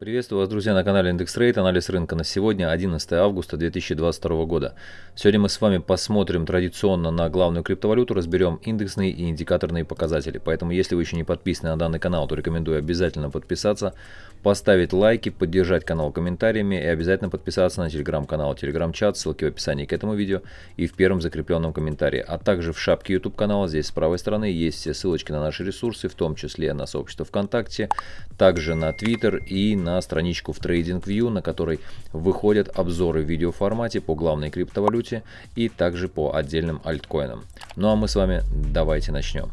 Приветствую вас, друзья, на канале Индекс Рейт. Анализ рынка на сегодня, 11 августа 2022 года. Сегодня мы с вами посмотрим традиционно на главную криптовалюту, разберем индексные и индикаторные показатели. Поэтому, если вы еще не подписаны на данный канал, то рекомендую обязательно подписаться, поставить лайки, поддержать канал комментариями и обязательно подписаться на телеграм-канал, телеграм-чат, ссылки в описании к этому видео и в первом закрепленном комментарии. А также в шапке YouTube канала, здесь с правой стороны, есть все ссылочки на наши ресурсы, в том числе на сообщество ВКонтакте, также на Twitter и на на страничку в TradingView, на которой выходят обзоры в видеоформате по главной криптовалюте и также по отдельным альткоинам. Ну а мы с вами давайте начнем.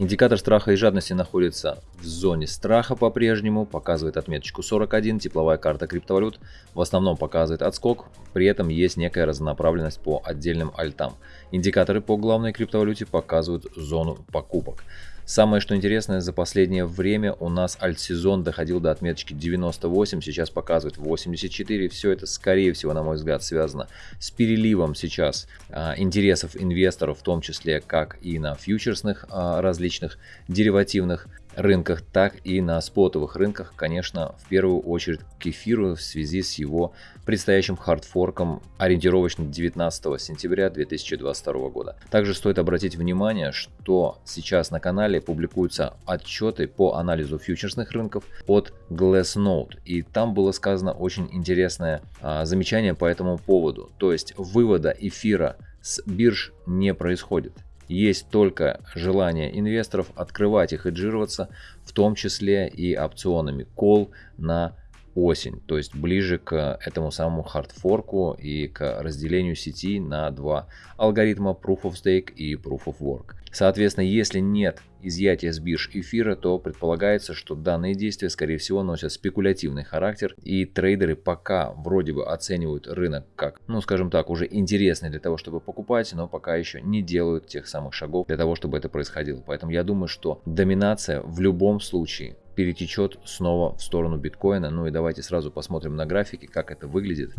Индикатор страха и жадности находится в зоне страха по-прежнему, показывает отметочку 41, тепловая карта криптовалют в основном показывает отскок, при этом есть некая разнонаправленность по отдельным альтам. Индикаторы по главной криптовалюте показывают зону покупок. Самое что интересное, за последнее время у нас альт-сезон доходил до отметочки 98, сейчас показывает 84. Все это, скорее всего, на мой взгляд, связано с переливом сейчас а, интересов инвесторов, в том числе как и на фьючерсных а, различных деривативных рынках, так и на спотовых рынках, конечно, в первую очередь к эфиру в связи с его предстоящим хардфорком ориентировочно 19 сентября 2022 года. Также стоит обратить внимание, что сейчас на канале публикуются отчеты по анализу фьючерсных рынков от Glassnode, и там было сказано очень интересное а, замечание по этому поводу, то есть вывода эфира с бирж не происходит. Есть только желание инвесторов открывать и хеджироваться, в том числе и опционами call на осень, то есть ближе к этому самому хардфорку и к разделению сети на два алгоритма Proof of Stake и Proof of Work. Соответственно, если нет изъятия с бирж эфира, то предполагается, что данные действия, скорее всего, носят спекулятивный характер, и трейдеры пока вроде бы оценивают рынок как, ну скажем так, уже интересный для того, чтобы покупать, но пока еще не делают тех самых шагов для того, чтобы это происходило. Поэтому я думаю, что доминация в любом случае перетечет снова в сторону биткоина. Ну и давайте сразу посмотрим на графике, как это выглядит.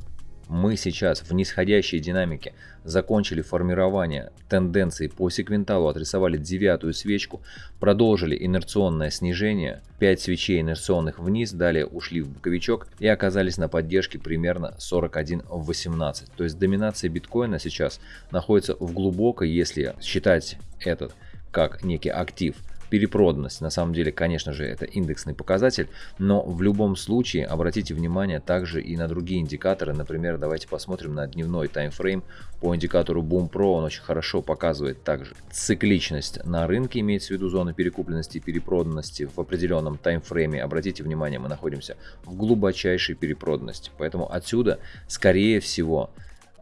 Мы сейчас в нисходящей динамике закончили формирование тенденции по секвенталу, отрисовали девятую свечку, продолжили инерционное снижение, 5 свечей инерционных вниз, далее ушли в боковичок и оказались на поддержке примерно 41.18. То есть доминация биткоина сейчас находится в глубокой, если считать этот как некий актив, перепроданность. На самом деле, конечно же, это индексный показатель, но в любом случае обратите внимание также и на другие индикаторы. Например, давайте посмотрим на дневной таймфрейм по индикатору Boom Pro. Он очень хорошо показывает также цикличность на рынке, имеется в виду зоны перекупленности и перепроданности в определенном таймфрейме. Обратите внимание, мы находимся в глубочайшей перепроданности. Поэтому отсюда, скорее всего,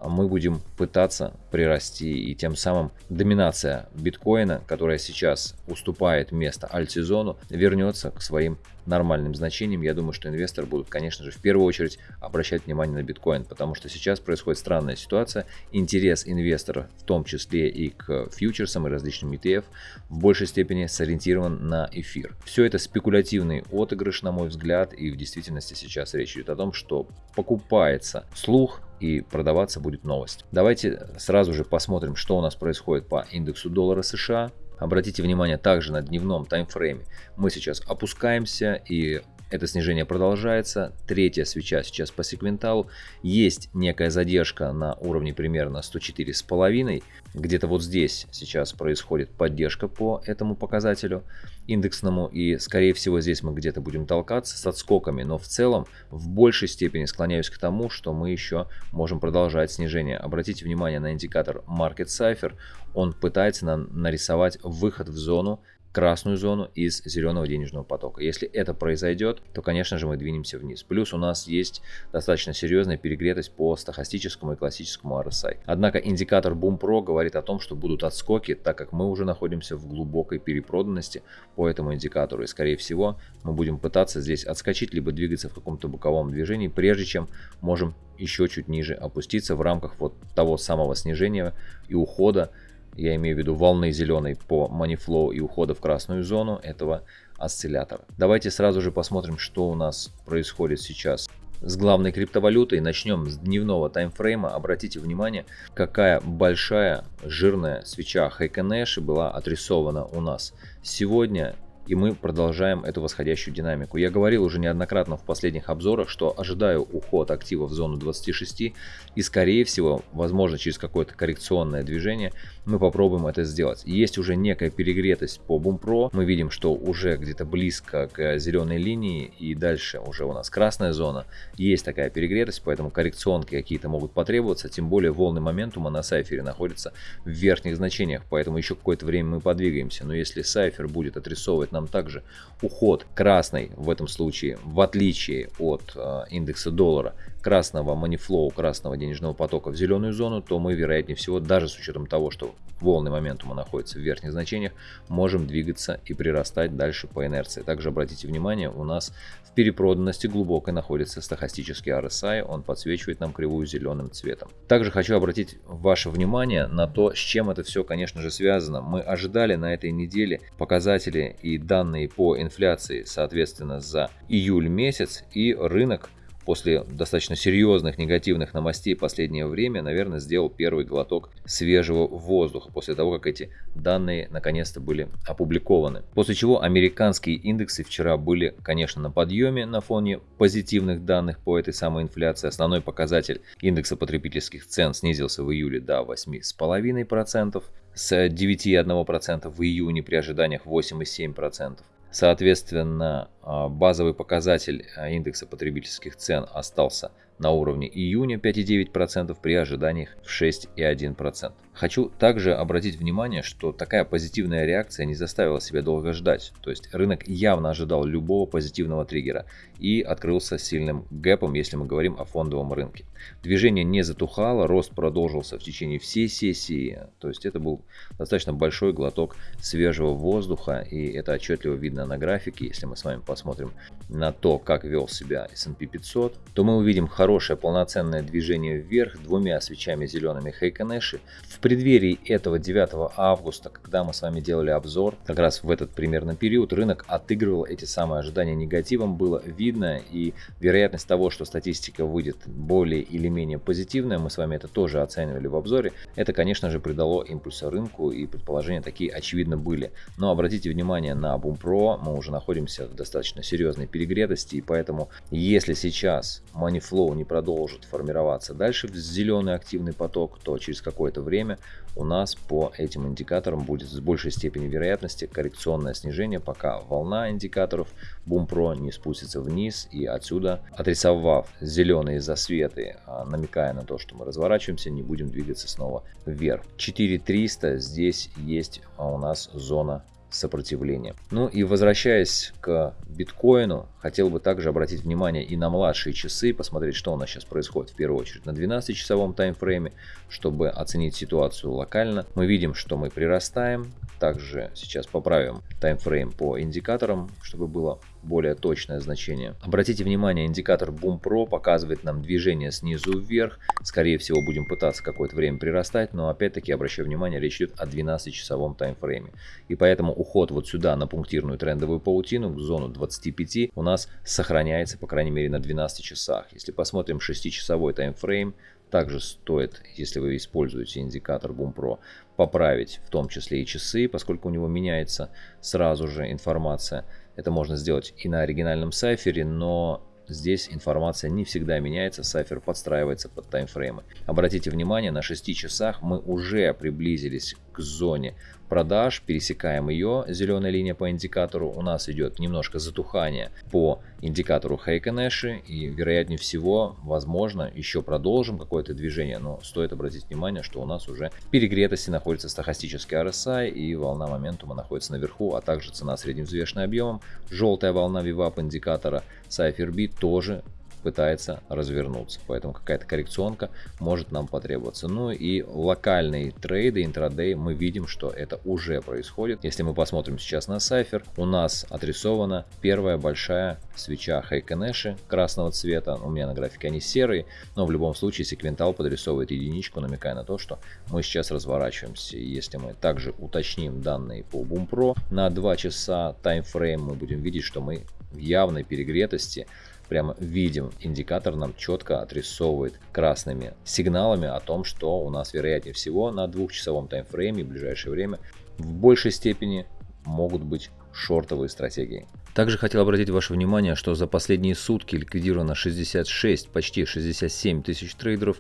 мы будем пытаться прирасти и тем самым доминация биткоина, которая сейчас уступает место альтсезону, вернется к своим нормальным значениям. Я думаю, что инвесторы будут, конечно же, в первую очередь обращать внимание на биткоин, потому что сейчас происходит странная ситуация. Интерес инвесторов, в том числе и к фьючерсам и различным ETF, в большей степени сориентирован на эфир. Все это спекулятивный отыгрыш, на мой взгляд, и в действительности сейчас речь идет о том, что покупается слух, и продаваться будет новость. Давайте сразу же посмотрим, что у нас происходит по индексу доллара США. Обратите внимание также на дневном таймфрейме. Мы сейчас опускаемся и это снижение продолжается. Третья свеча сейчас по секвенталу. Есть некая задержка на уровне примерно 104,5. Где-то вот здесь сейчас происходит поддержка по этому показателю индексному. И скорее всего здесь мы где-то будем толкаться с отскоками. Но в целом в большей степени склоняюсь к тому, что мы еще можем продолжать снижение. Обратите внимание на индикатор Market Cipher. Он пытается нарисовать выход в зону красную зону из зеленого денежного потока. Если это произойдет, то, конечно же, мы двинемся вниз. Плюс у нас есть достаточно серьезная перегретость по стахастическому и классическому RSI. Однако индикатор Boom Pro говорит о том, что будут отскоки, так как мы уже находимся в глубокой перепроданности по этому индикатору. И, скорее всего, мы будем пытаться здесь отскочить, либо двигаться в каком-то боковом движении, прежде чем можем еще чуть ниже опуститься в рамках вот того самого снижения и ухода я имею в виду волны зеленой по Moneyflow и ухода в красную зону этого осциллятора. Давайте сразу же посмотрим, что у нас происходит сейчас с главной криптовалютой. Начнем с дневного таймфрейма. Обратите внимание, какая большая жирная свеча Хайконэши была отрисована у нас. Сегодня и мы продолжаем эту восходящую динамику. Я говорил уже неоднократно в последних обзорах, что ожидаю уход актива в зону 26 и скорее всего, возможно через какое-то коррекционное движение, мы попробуем это сделать. Есть уже некая перегретость по Бумпро, мы видим, что уже где-то близко к зеленой линии и дальше уже у нас красная зона. Есть такая перегретость, поэтому коррекционки какие-то могут потребоваться, тем более волны моментума на сайфере находятся в верхних значениях, поэтому еще какое-то время мы подвигаемся. Но если сайфер будет отрисовывать нам также уход красный в этом случае, в отличие от э, индекса доллара, красного манифлоу, красного денежного потока в зеленую зону, то мы, вероятнее всего, даже с учетом того, что волны моментума находятся в верхних значениях, можем двигаться и прирастать дальше по инерции. Также обратите внимание, у нас в перепроданности глубокой находится стахастический RSI, он подсвечивает нам кривую зеленым цветом. Также хочу обратить ваше внимание на то, с чем это все, конечно же, связано. Мы ожидали на этой неделе показатели и данные по инфляции, соответственно, за июль месяц, и рынок после достаточно серьезных негативных новостей последнее время, наверное, сделал первый глоток свежего воздуха после того, как эти данные наконец-то были опубликованы. После чего американские индексы вчера были, конечно, на подъеме на фоне позитивных данных по этой самой инфляции. Основной показатель индекса потребительских цен снизился в июле до 8,5%, с 9,1% в июне при ожиданиях 8,7%. Соответственно, а, базовый показатель а, индекса потребительских цен остался на уровне июня 5,9% при ожиданиях в 6,1%. Хочу также обратить внимание, что такая позитивная реакция не заставила себя долго ждать. То есть рынок явно ожидал любого позитивного триггера и открылся сильным гэпом, если мы говорим о фондовом рынке. Движение не затухало, рост продолжился в течение всей сессии. То есть это был достаточно большой глоток свежего воздуха и это отчетливо видно на графике. Если мы с вами посмотрим на то, как вел себя S&P 500, то мы увидим хорошее полноценное движение вверх двумя свечами зелеными Хейконеши в преддверии этого 9 августа, когда мы с вами делали обзор, как раз в этот примерно период, рынок отыгрывал эти самые ожидания негативом, было видно, и вероятность того, что статистика выйдет более или менее позитивная, мы с вами это тоже оценивали в обзоре, это, конечно же, придало импульса рынку, и предположения такие очевидно были. Но обратите внимание на Бумпро, мы уже находимся в достаточно серьезной перегретости, и поэтому, если сейчас Moneyflow не продолжит формироваться дальше в зеленый активный поток, то через какое-то время у нас по этим индикаторам будет с большей степенью вероятности коррекционное снижение, пока волна индикаторов Бумпро не спустится вниз и отсюда, отрисовав зеленые засветы, а, намекая на то, что мы разворачиваемся, не будем двигаться снова вверх. 4300 здесь есть у нас зона сопротивления. Ну и возвращаясь к биткоину, хотел бы также обратить внимание и на младшие часы, посмотреть, что у нас сейчас происходит в первую очередь на 12-часовом таймфрейме, чтобы оценить ситуацию локально. Мы видим, что мы прирастаем, также сейчас поправим таймфрейм по индикаторам, чтобы было более точное значение. Обратите внимание, индикатор Boom Pro показывает нам движение снизу вверх. Скорее всего, будем пытаться какое-то время прирастать, но опять-таки, обращаю внимание, речь идет о 12-часовом таймфрейме. И поэтому уход вот сюда на пунктирную трендовую паутину, в зону 25, у нас сохраняется, по крайней мере, на 12 часах. Если посмотрим 6-часовой таймфрейм, также стоит, если вы используете индикатор Boom Pro, поправить в том числе и часы, поскольку у него меняется сразу же информация. Это можно сделать и на оригинальном сайфере, но здесь информация не всегда меняется, сайфер подстраивается под таймфреймы. Обратите внимание, на 6 часах мы уже приблизились зоне продаж, пересекаем ее, зеленая линия по индикатору, у нас идет немножко затухание по индикатору Хейконэши и вероятнее всего, возможно, еще продолжим какое-то движение, но стоит обратить внимание, что у нас уже в перегретости находится стахастический RSI и волна моментума находится наверху, а также цена средневзвешенным объемом, желтая волна VWAP индикатора CypherB тоже пытается развернуться. Поэтому какая-то коррекционка может нам потребоваться. Ну и локальные трейды, интрадей, мы видим, что это уже происходит. Если мы посмотрим сейчас на сайфер, у нас отрисована первая большая свеча Хайкенеши красного цвета. У меня на графике они серые, но в любом случае секвентал подрисовывает единичку, намекая на то, что мы сейчас разворачиваемся. Если мы также уточним данные по Бумпро на 2 часа таймфрейм, мы будем видеть, что мы в явной перегретости прямо видим, индикатор нам четко отрисовывает красными сигналами о том, что у нас вероятнее всего на двухчасовом таймфрейме в ближайшее время в большей степени могут быть шортовые стратегии. Также хотел обратить ваше внимание, что за последние сутки ликвидировано 66, почти 67 тысяч трейдеров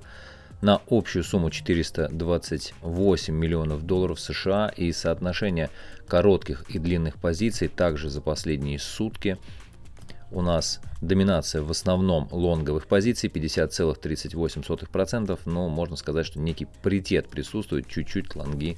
на общую сумму 428 миллионов долларов США и соотношение коротких и длинных позиций также за последние сутки у нас доминация в основном лонговых позиций 50,38%, но можно сказать, что некий паритет присутствует, чуть-чуть лонги,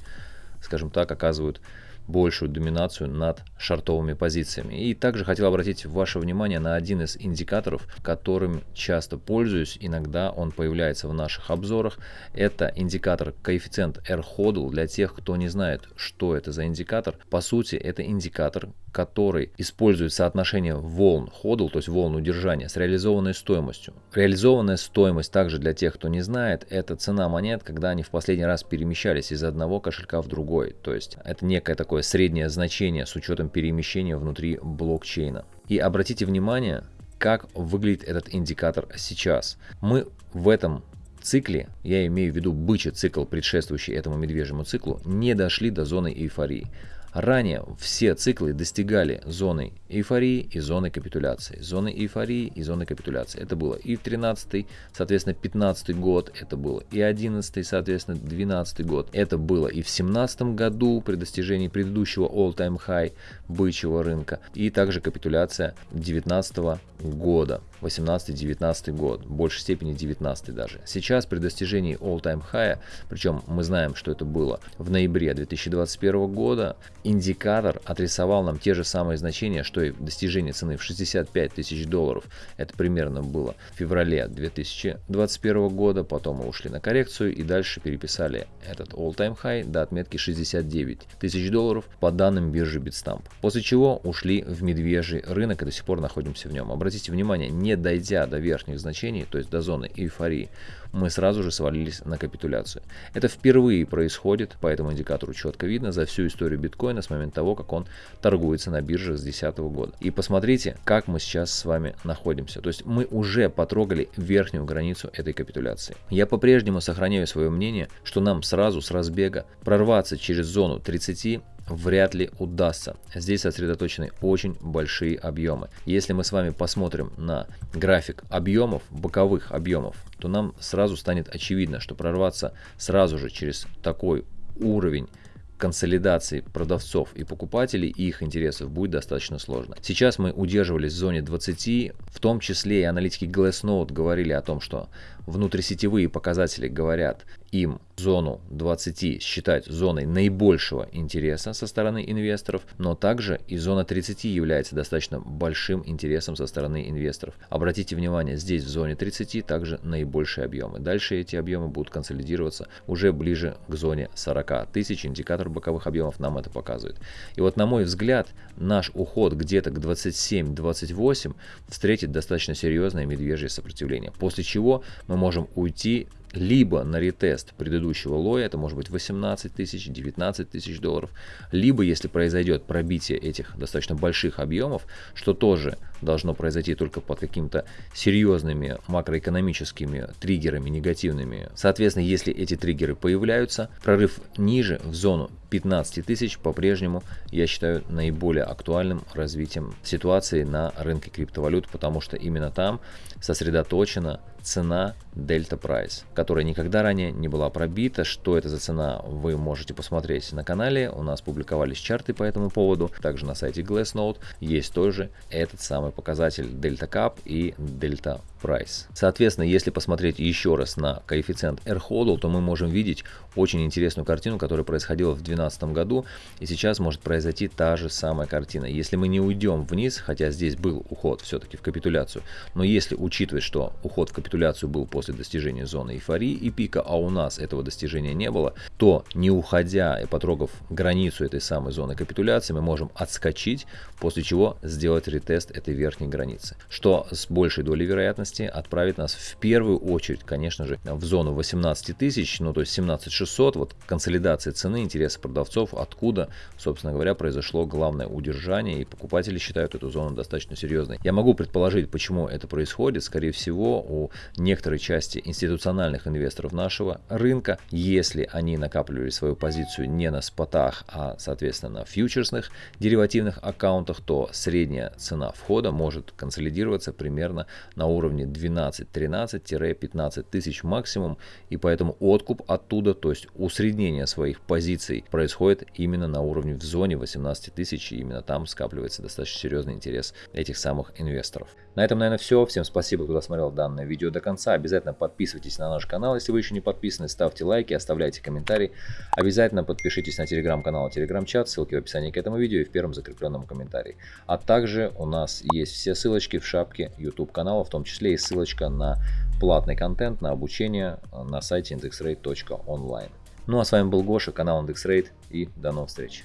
скажем так, оказывают большую доминацию над шартовыми позициями. И также хотел обратить ваше внимание на один из индикаторов, которым часто пользуюсь, иногда он появляется в наших обзорах. Это индикатор коэффициент R-HODL. Для тех, кто не знает, что это за индикатор, по сути это индикатор, который использует соотношение волн HODL, то есть волн удержания, с реализованной стоимостью. Реализованная стоимость также для тех, кто не знает, это цена монет, когда они в последний раз перемещались из одного кошелька в другой. То есть это некое такое такое среднее значение с учетом перемещения внутри блокчейна. И обратите внимание, как выглядит этот индикатор сейчас. Мы в этом цикле, я имею в виду бычий цикл, предшествующий этому медвежьему циклу, не дошли до зоны эйфории. Ранее все циклы достигали зоны эйфории и зоны капитуляции. Зоны эйфории и зоны капитуляции. Это было и в 13 соответственно, 15 год, это было и 11 соответственно, 12 год. Это было и в 17 году при достижении предыдущего all-time high бычьего рынка. И также капитуляция 19 года. 18-19 год, в большей степени 19 даже. Сейчас при достижении all-time high, причем мы знаем, что это было в ноябре 2021 года, индикатор отрисовал нам те же самые значения, что и достижение цены в 65 тысяч долларов. Это примерно было в феврале 2021 года, потом мы ушли на коррекцию и дальше переписали этот all-time high до отметки 69 тысяч долларов по данным биржи Bitstamp. После чего ушли в медвежий рынок и до сих пор находимся в нем. Обратите внимание, не дойдя до верхних значений, то есть до зоны эйфории, мы сразу же свалились на капитуляцию. Это впервые происходит, по этому индикатору четко видно, за всю историю биткоина с момента того, как он торгуется на бирже с 2010 года. И посмотрите, как мы сейчас с вами находимся. То есть мы уже потрогали верхнюю границу этой капитуляции. Я по-прежнему сохраняю свое мнение, что нам сразу с разбега прорваться через зону 30 вряд ли удастся. Здесь сосредоточены очень большие объемы. Если мы с вами посмотрим на график объемов, боковых объемов, то нам сразу станет очевидно, что прорваться сразу же через такой уровень консолидации продавцов и покупателей и их интересов будет достаточно сложно. Сейчас мы удерживались в зоне 20, в том числе и аналитики Glassnode говорили о том, что внутрисетевые показатели говорят им зону 20 считать зоной наибольшего интереса со стороны инвесторов, но также и зона 30 является достаточно большим интересом со стороны инвесторов. Обратите внимание, здесь в зоне 30 также наибольшие объемы. Дальше эти объемы будут консолидироваться уже ближе к зоне 40 тысяч. Индикатор боковых объемов нам это показывает. И вот на мой взгляд, наш уход где-то к 27-28 встретит достаточно серьезное медвежье сопротивление. После чего мы можем уйти либо на ретест предыдущего лоя, это может быть 18 тысяч, 19 тысяч долларов, либо если произойдет пробитие этих достаточно больших объемов, что тоже должно произойти только под какими-то серьезными макроэкономическими триггерами негативными. Соответственно, если эти триггеры появляются, прорыв ниже в зону 15 тысяч по-прежнему я считаю наиболее актуальным развитием ситуации на рынке криптовалют, потому что именно там сосредоточена цена Delta Price, которая никогда ранее не была пробита. Что это за цена, вы можете посмотреть на канале. У нас публиковались чарты по этому поводу. Также на сайте Glassnode есть тоже этот самый показатель Delta Cap и Delta Price. Соответственно, если посмотреть еще раз на коэффициент R-HODL, то мы можем видеть очень интересную картину, которая происходила в 2012 году. И сейчас может произойти та же самая картина. Если мы не уйдем вниз, хотя здесь был уход все-таки в капитуляцию, но если учитывать, что уход в капитуляцию капитуляцию был после достижения зоны эйфории и пика, а у нас этого достижения не было, то не уходя и потрогав границу этой самой зоны капитуляции, мы можем отскочить, после чего сделать ретест этой верхней границы, что с большей долей вероятности отправит нас в первую очередь, конечно же, в зону 18 тысяч, ну то есть 17 600, вот консолидация цены, интересы продавцов, откуда, собственно говоря, произошло главное удержание, и покупатели считают эту зону достаточно серьезной. Я могу предположить, почему это происходит, скорее всего, у некоторой части институциональных инвесторов нашего рынка, если они накапливали свою позицию не на спотах, а, соответственно, на фьючерсных деривативных аккаунтах, то средняя цена входа может консолидироваться примерно на уровне 12-13-15 тысяч максимум, и поэтому откуп оттуда, то есть усреднение своих позиций происходит именно на уровне в зоне 18 тысяч, и именно там скапливается достаточно серьезный интерес этих самых инвесторов. На этом, наверное, все. Всем спасибо, кто досмотрел данное видео до конца. Обязательно подписывайтесь на наш канал, если вы еще не подписаны. Ставьте лайки, оставляйте комментарии. Обязательно подпишитесь на телеграм-канал и телеграм-чат. Ссылки в описании к этому видео и в первом закрепленном комментарии. А также у нас есть все ссылочки в шапке YouTube канала, в том числе и ссылочка на платный контент, на обучение на сайте indexrate.online. Ну а с вами был Гоша, канал IndexRate и до новых встреч.